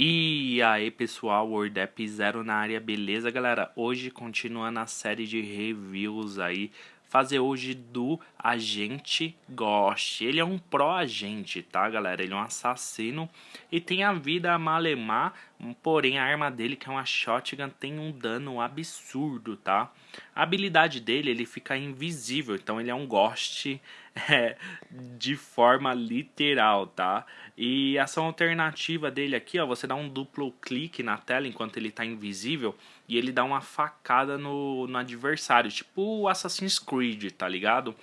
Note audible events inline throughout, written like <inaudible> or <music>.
E aí pessoal, WordApp Zero na área, beleza galera? Hoje continuando a série de reviews aí, fazer hoje do Agente Ghost. Ele é um pró-agente, tá galera? Ele é um assassino e tem a vida a malemar, porém a arma dele, que é uma shotgun, tem um dano absurdo, tá? A habilidade dele, ele fica invisível, então ele é um Ghost <laughs> é, de forma literal, tá? E a ação alternativa dele aqui, ó, você dá um duplo clique na tela enquanto ele tá invisível e ele dá uma facada no, no adversário, tipo o Assassin's Creed, tá ligado?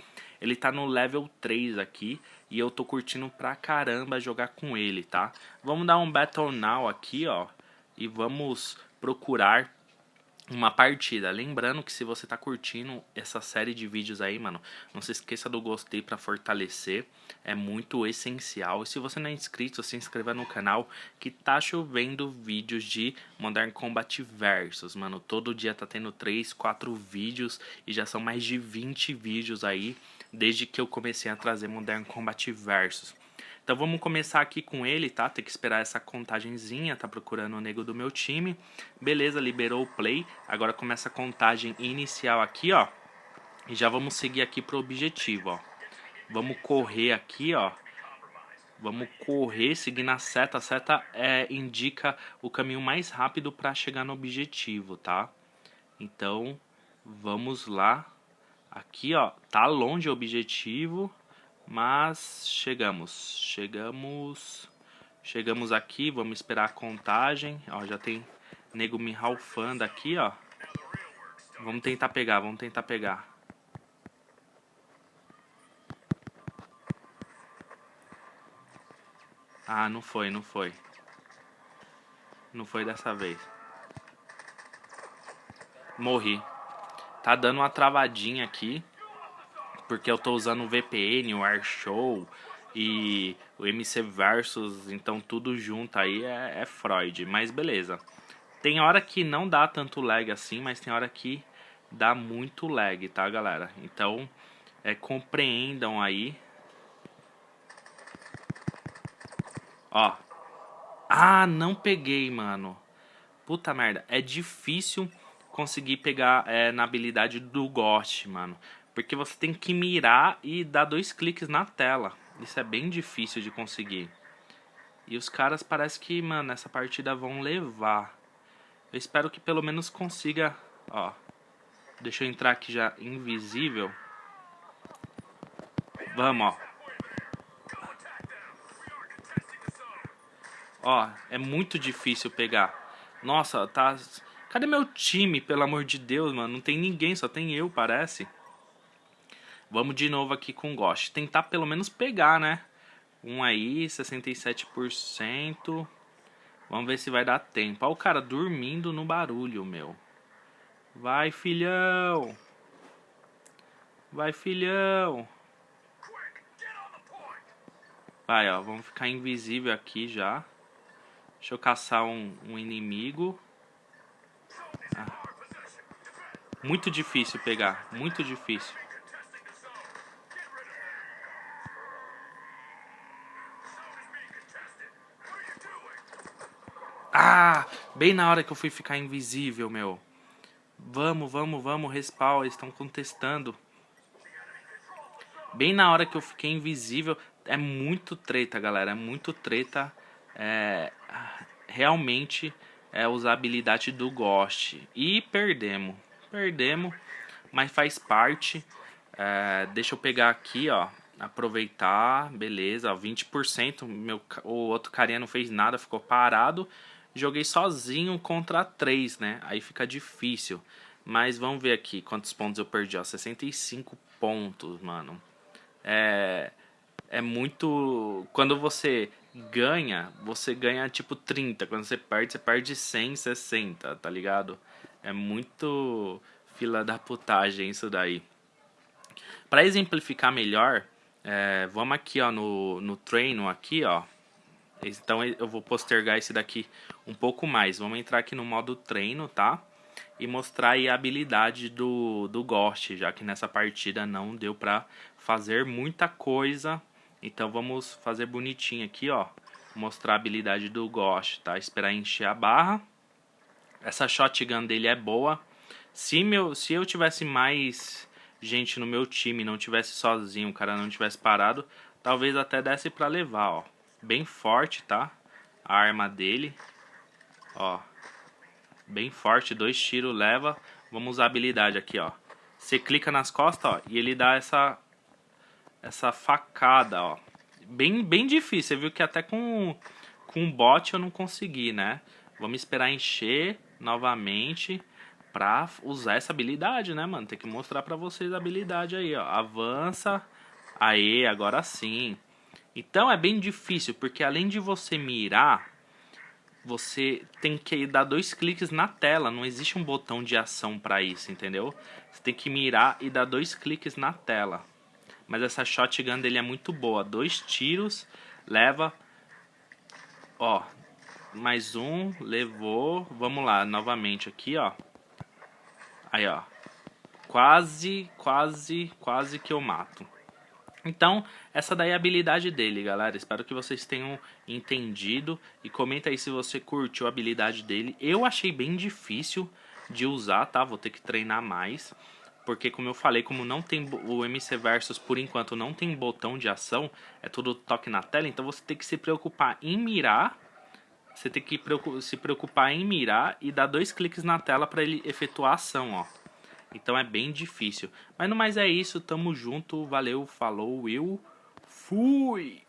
Ele tá no level 3 aqui e eu tô curtindo pra caramba jogar com ele, tá? Vamos dar um Battle Now aqui, ó, e vamos procurar uma partida. Lembrando que se você tá curtindo essa série de vídeos aí, mano, não se esqueça do gostei para fortalecer, é muito essencial. E se você não é inscrito, se inscreva no canal que tá chovendo vídeos de Modern Combat Versus, mano. Todo dia tá tendo 3, 4 vídeos e já são mais de 20 vídeos aí desde que eu comecei a trazer Modern Combat Versus. Então vamos começar aqui com ele, tá? Tem que esperar essa contagenzinha, tá procurando o nego do meu time. Beleza, liberou o play. Agora começa a contagem inicial aqui, ó. E já vamos seguir aqui pro objetivo, ó. Vamos correr aqui, ó. Vamos correr seguindo a seta. A seta é, indica o caminho mais rápido para chegar no objetivo, tá? Então, vamos lá. Aqui, ó, tá longe o objetivo. Mas chegamos, chegamos, chegamos aqui, vamos esperar a contagem. Ó, já tem nego me ralfando aqui, ó. Vamos tentar pegar, vamos tentar pegar. Ah, não foi, não foi. Não foi dessa vez. Morri. Tá dando uma travadinha aqui porque eu tô usando o VPN, o AirShow e o MC Versus, então tudo junto aí é, é Freud, mas beleza. Tem hora que não dá tanto lag assim, mas tem hora que dá muito lag, tá galera? Então, é, compreendam aí. Ó. Ah, não peguei, mano. Puta merda, é difícil conseguir pegar é, na habilidade do Ghost, mano. Porque você tem que mirar e dar dois cliques na tela. Isso é bem difícil de conseguir. E os caras parece que, mano, essa partida vão levar. Eu espero que pelo menos consiga, ó. Deixa eu entrar aqui já invisível. Vamos, ó. Ó, é muito difícil pegar. Nossa, tá... Cadê meu time, pelo amor de Deus, mano? Não tem ninguém, só tem eu, parece. Vamos de novo aqui com Ghost. Tentar pelo menos pegar, né? Um aí, 67%. Vamos ver se vai dar tempo. Olha o cara dormindo no barulho, meu. Vai, filhão. Vai, filhão. Vai, ó. Vamos ficar invisível aqui já. Deixa eu caçar um, um inimigo. Ah. Muito difícil pegar. Muito difícil. Ah, bem na hora que eu fui ficar invisível, meu. Vamos, vamos, vamos, respawn, eles estão contestando. Bem na hora que eu fiquei invisível, é muito treta, galera, é muito treta. É, realmente é usar a habilidade do Ghost. E perdemos, perdemos, mas faz parte. É, deixa eu pegar aqui, ó, aproveitar, beleza, 20%, meu, o outro carinha não fez nada, ficou parado joguei sozinho contra 3, né? Aí fica difícil. Mas vamos ver aqui quantos pontos eu perdi, ó. 65 pontos, mano. É, é muito... Quando você ganha, você ganha tipo 30. Quando você perde, você perde 100, 60, tá ligado? É muito fila da putagem isso daí. Para exemplificar melhor, é, vamos aqui ó, no, no treino aqui, ó. Então eu vou postergar esse daqui um pouco mais. Vamos entrar aqui no modo treino, tá? E mostrar a habilidade do, do Ghost, já que nessa partida não deu pra fazer muita coisa. Então vamos fazer bonitinho aqui, ó. mostrar a habilidade do Ghost, tá? Esperar encher a barra. Essa shotgun dele é boa. Se, meu, se eu tivesse mais gente no meu time, não tivesse sozinho, o cara não tivesse parado, talvez até desse pra levar, ó. Bem forte, tá? A arma dele. Ó. Bem forte, dois tiros leva. Vamos usar a habilidade aqui, ó. Você clica nas costas, ó, e ele dá essa essa facada, ó. Bem, bem difícil, você viu que até com, com bot eu não consegui, né? Vamos esperar encher novamente pra usar essa habilidade, né, mano? Tem que mostrar pra vocês a habilidade aí, ó. Avança. Aê, agora sim. Então é bem difícil, porque além de você mirar, você tem que dar dois cliques na tela. Não existe um botão de ação para isso, entendeu? Você tem que mirar e dar dois cliques na tela. Mas essa shotgun dele é muito boa. Dois tiros, leva... Ó, mais um, levou. Vamos lá, novamente aqui, ó. Aí, ó. Quase, quase, quase que eu mato. Então, essa daí é a habilidade dele, galera. Espero que vocês tenham entendido. E comenta aí se você curtiu a habilidade dele. Eu achei bem difícil de usar, tá? Vou ter que treinar mais. Porque, como eu falei, como não tem o MC Versus, por enquanto, não tem botão de ação. É tudo toque na tela. Então, você tem que se preocupar em mirar. Você tem que se preocupar em mirar e dar dois cliques na tela para ele efetuar a ação, ó. Então é bem difícil. Mas no mais é isso, tamo junto, valeu, falou, eu fui!